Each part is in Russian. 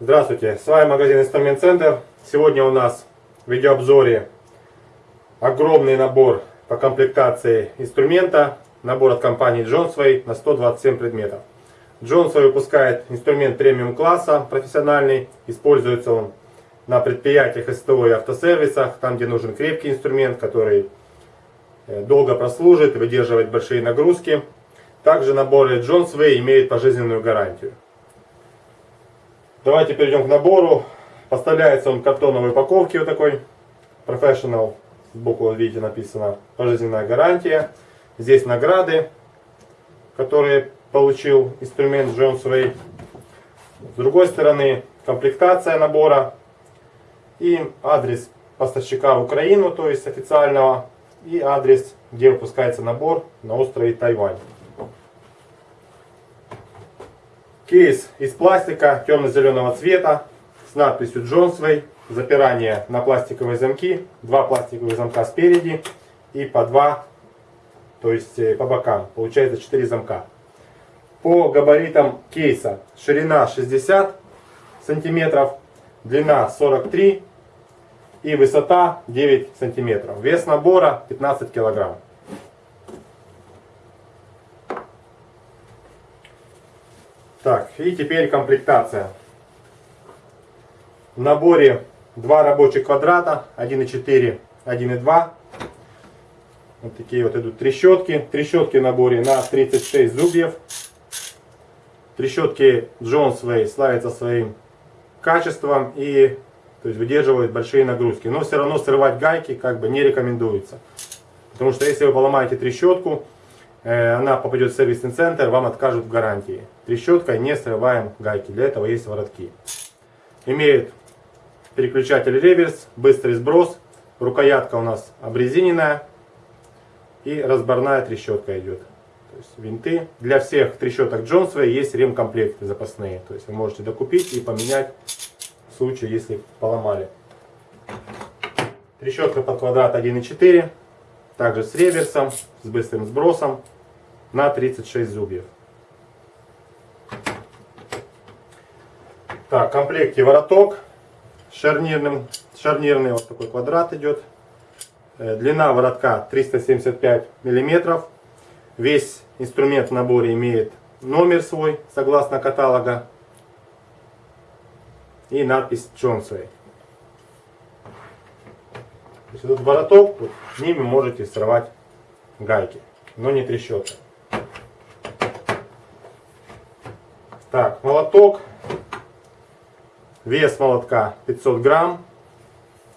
Здравствуйте, с вами магазин Инструмент Центр. Сегодня у нас в видеообзоре огромный набор по комплектации инструмента. Набор от компании Johnsway на 127 предметов. Johnsway выпускает инструмент премиум класса, профессиональный. Используется он на предприятиях СТО и автосервисах, там где нужен крепкий инструмент, который э, долго прослужит и выдерживает большие нагрузки. Также наборы Johnsway имеют пожизненную гарантию. Давайте перейдем к набору. Поставляется он в картоновой упаковке вот такой. Professional. Сбоку, видите, написано пожизненная гарантия. Здесь награды, которые получил инструмент Jones Way. С другой стороны, комплектация набора и адрес поставщика в Украину, то есть официального, и адрес, где выпускается набор на острове Тайвань. Кейс из пластика темно-зеленого цвета с надписью Johnsway. Запирание на пластиковые замки. Два пластиковых замка спереди и по два, то есть э, по бокам. Получается 4 замка. По габаритам кейса ширина 60 сантиметров, длина 43 и высота 9 сантиметров. Вес набора 15 килограмм. Так, и теперь комплектация. В наборе два рабочих квадрата, 1,4, 1,2. Вот такие вот идут трещотки. Трещотки в наборе на 36 зубьев. Трещотки Jonesway славятся своим качеством и то есть выдерживают большие нагрузки. Но все равно срывать гайки как бы не рекомендуется. Потому что если вы поломаете трещотку, Э, она попадет в сервисный центр, вам откажут в гарантии. Трещоткой не срываем гайки, для этого есть воротки. Имеет переключатель реверс, быстрый сброс, рукоятка у нас обрезиненная и разборная трещотка идет. То есть винты. Для всех трещоток Джонсвей есть ремкомплекты запасные. То есть вы можете докупить и поменять в случае, если поломали. Трещотка под квадрат 1,4. Также с реверсом, с быстрым сбросом на 36 зубьев. Так, в комплекте вороток шарнирным, шарнирный вот такой квадрат идет. Э, длина воротка 375 миллиметров. Весь инструмент в наборе имеет номер свой, согласно каталога. И надпись есть этот вороток, вот, ними можете срывать гайки, но не трещотка. Так, молоток. Вес молотка 500 грамм.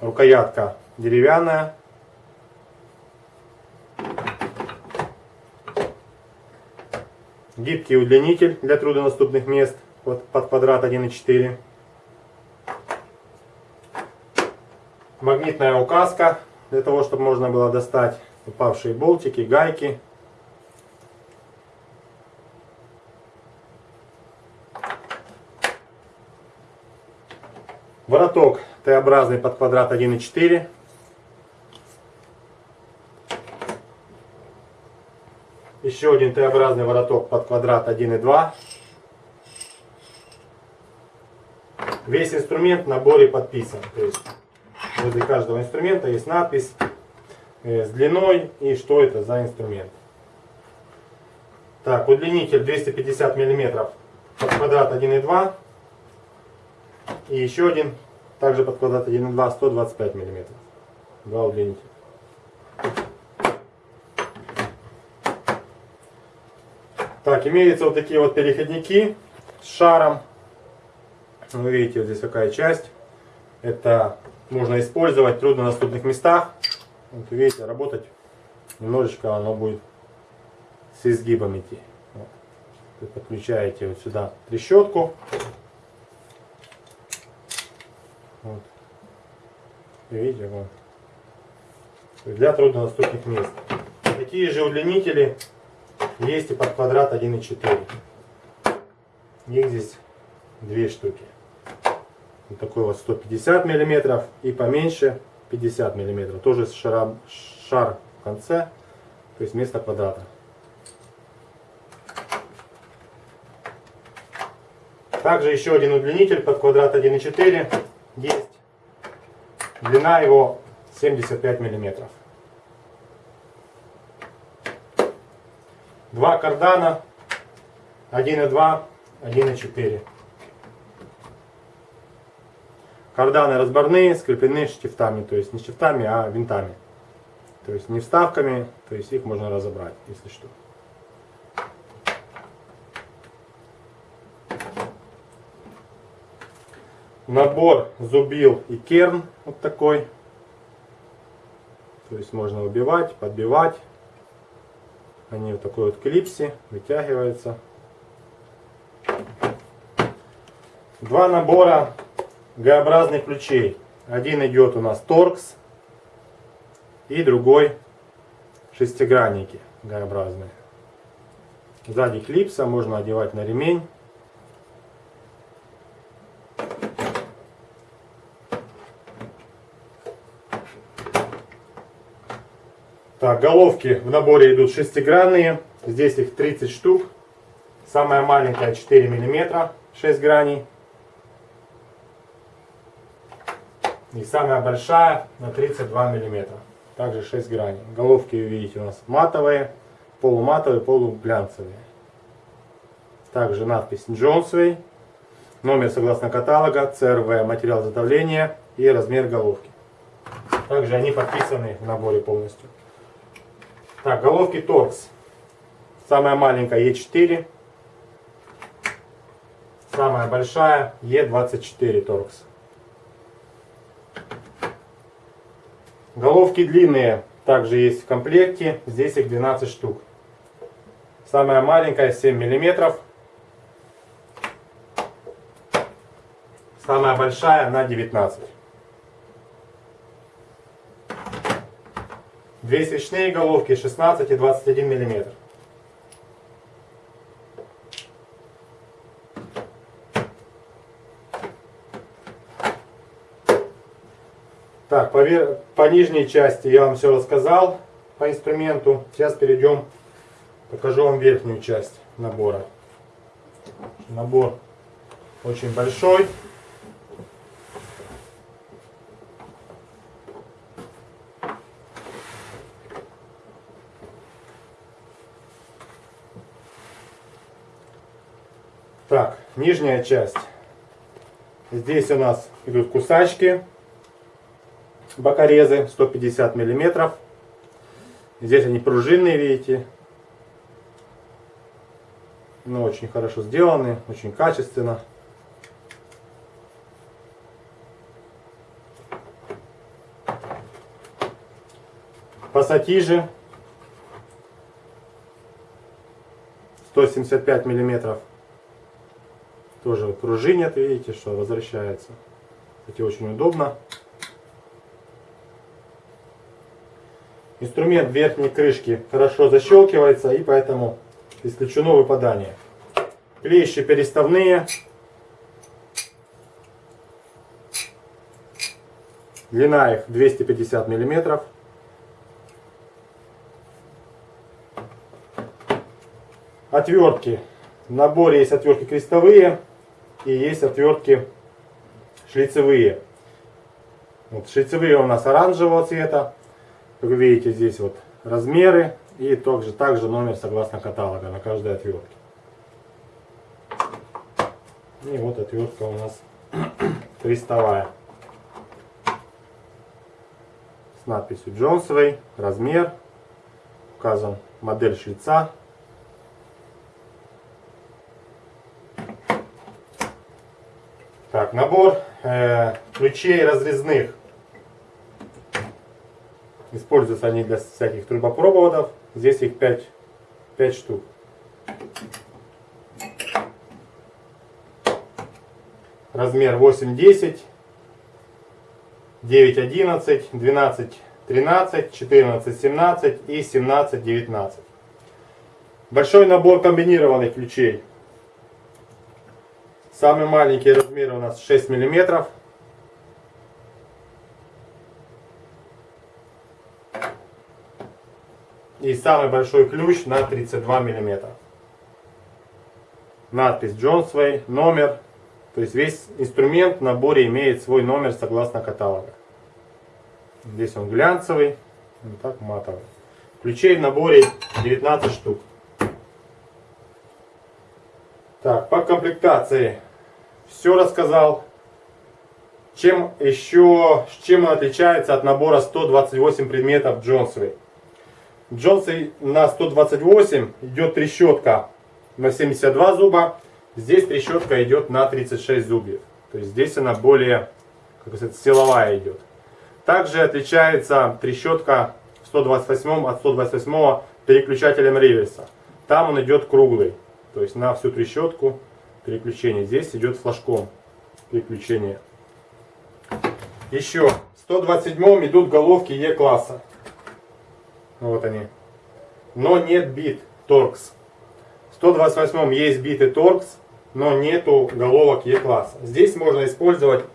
Рукоятка деревянная. Гибкий удлинитель для труднодоступных мест под, под квадрат 1,4. Магнитная указка для того, чтобы можно было достать упавшие болтики, гайки. Вороток Т-образный под квадрат 1,4. Еще один Т-образный вороток под квадрат 1,2. Весь инструмент в наборе подписан. То есть возле каждого инструмента есть надпись э, с длиной и что это за инструмент. Так, удлинитель 250 мм под квадрат 1,2. И еще один, также под квадрат 1,2, 125 мм. Два удлинителя. Так, имеются вот такие вот переходники с шаром. Вы видите, вот здесь какая часть. Это можно использовать в труднодоступных местах. Вот видите, работать немножечко оно будет с изгибом идти. Вот. Вы подключаете вот сюда трещотку. Вот. Видите, вот. Для труднодоступных мест. Такие же удлинители есть и под квадрат 1,4. Их здесь две штуки. Вот такой вот 150 миллиметров и поменьше 50 миллиметров. Тоже с шаром, шар в конце, то есть вместо квадрата. Также еще один удлинитель под квадрат 1.4 есть. Длина его 75 миллиметров. Два кардана 1.2, 1.4. Карданы разборные, скреплены штифтами, то есть не штифтами, а винтами. То есть не вставками, то есть их можно разобрать, если что. Набор зубил и керн вот такой. То есть можно убивать, подбивать. Они вот такой вот клипсе, вытягиваются. Два набора Г-образных ключей. Один идет у нас торкс и другой шестигранники Г-образные. Сзади клипса можно одевать на ремень. Так, головки в наборе идут шестигранные. Здесь их 30 штук. Самая маленькая 4 миллиметра, 6 граней. И самая большая на 32 миллиметра. Также 6 граней. Головки, видите, у нас матовые, полуматовые, полуглянцевые. Также надпись Джонсвей. Номер согласно каталога, CRV, материал изготовления и размер головки. Также они подписаны в наборе полностью. Так, головки торкс. Самая маленькая Е4. Самая большая Е24 торкс. Головки длинные также есть в комплекте. Здесь их 12 штук. Самая маленькая 7 миллиметров. Самая большая на 19. Две свечные головки 16 и 21 миллиметр. Так, по, по нижней части я вам все рассказал по инструменту. Сейчас перейдем, покажу вам верхнюю часть набора. Набор очень большой. Так, нижняя часть. Здесь у нас идут кусачки, бокорезы 150 миллиметров. Здесь они пружинные, видите. Но очень хорошо сделаны, очень качественно. Пассатижи 175 миллиметров тоже пружинят, видите, что возвращается. Кстати, очень удобно. Инструмент верхней крышки хорошо защелкивается и поэтому исключено выпадание. Клещи переставные. Длина их 250 миллиметров. Отвертки. В наборе есть отвертки крестовые и есть отвертки шлицевые. Вот, шлицевые у нас оранжевого цвета. Как вы видите, здесь вот размеры и также, также номер согласно каталога на каждой отвертке. И вот отвертка у нас крестовая. С надписью Джонсовой, размер, указан модель шлица Так, набор э, ключей разрезных. Используются они для всяких трубопроводов. Здесь их 5, 5 штук. Размер 8, 10, 9, 11, 12, 13, 14, 17 и 17, 19. Большой набор комбинированных ключей. Самый маленький размере у нас 6 миллиметров. И самый большой ключ на 32 миллиметра. Надпись Джонсвей, номер. То есть весь инструмент в наборе имеет свой номер согласно каталога. Здесь он глянцевый, вот так матовый. Ключей в наборе 19 штук. Так, по комплектации все рассказал. Чем еще, чем он отличается от набора 128 предметов Джонсовой? Джонсовой на 128 идет трещотка на 72 зуба. Здесь трещотка идет на 36 зубьев. То есть здесь она более, как сказать, силовая идет. Также отличается трещотка в 128 от 128 переключателем реверса. Там он идет круглый. То есть на всю трещотку переключение. Здесь идет флажком переключение. Еще в 127 идут головки Е-класса. Вот они. Но нет бит торкс. В 128 есть биты торкс, но нету головок Е-класса. Здесь можно использовать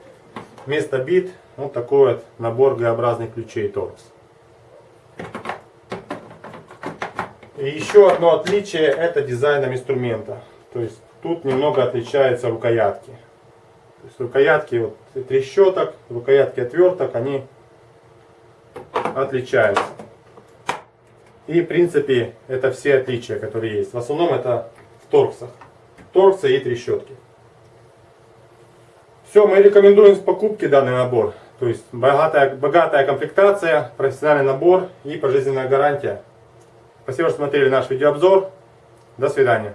вместо бит вот такой вот набор Г-образных ключей торкс. И еще одно отличие это дизайном инструмента. То есть тут немного отличаются рукоятки. То есть рукоятки вот трещоток, рукоятки отверток, они отличаются. И в принципе это все отличия, которые есть. В основном это в торксах. Торксы и трещотки. Все, мы рекомендуем с покупки данный набор. То есть богатая, богатая комплектация, профессиональный набор и пожизненная гарантия. Спасибо, что смотрели наш видеообзор. До свидания.